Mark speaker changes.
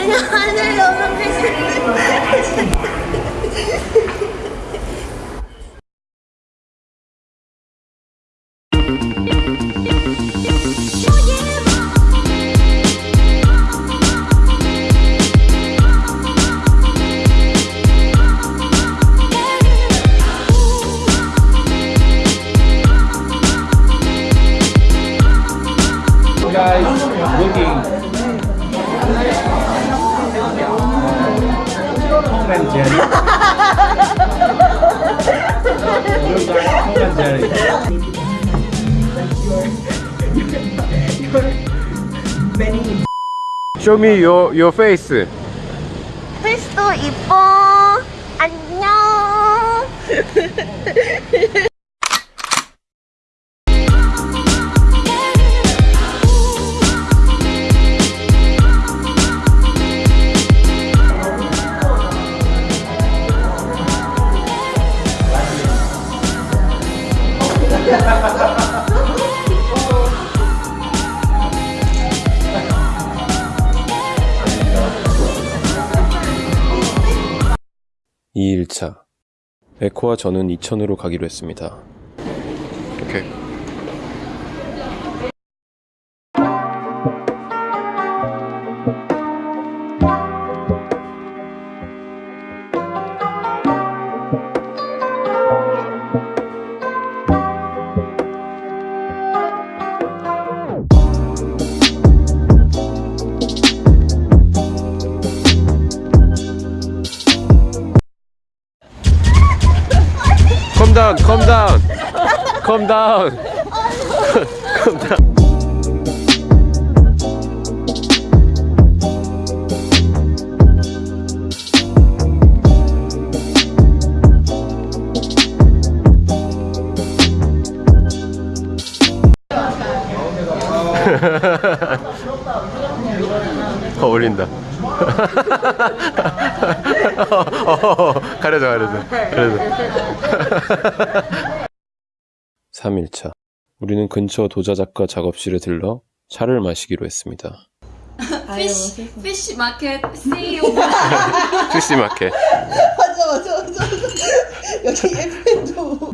Speaker 1: 人家孩子有本事。
Speaker 2: 통간 제리 통간 제리
Speaker 3: Show me your, your face
Speaker 1: 페이스도 이뻐 안녕
Speaker 3: 2일차 에코와 저는 이천으로 가기로 했습니다. 오케이. Calm down, calm down, calm down, calm down. 어울린다. 어, 어, 가려져, 가려져, 가려져. 3일차. 우리는 근처 도자 작가 작업실에 들러 차를 마시기로 했습니다.
Speaker 4: fish fish market see you
Speaker 3: fish market.
Speaker 2: 맞아 맞아 맞아 여기 예쁘도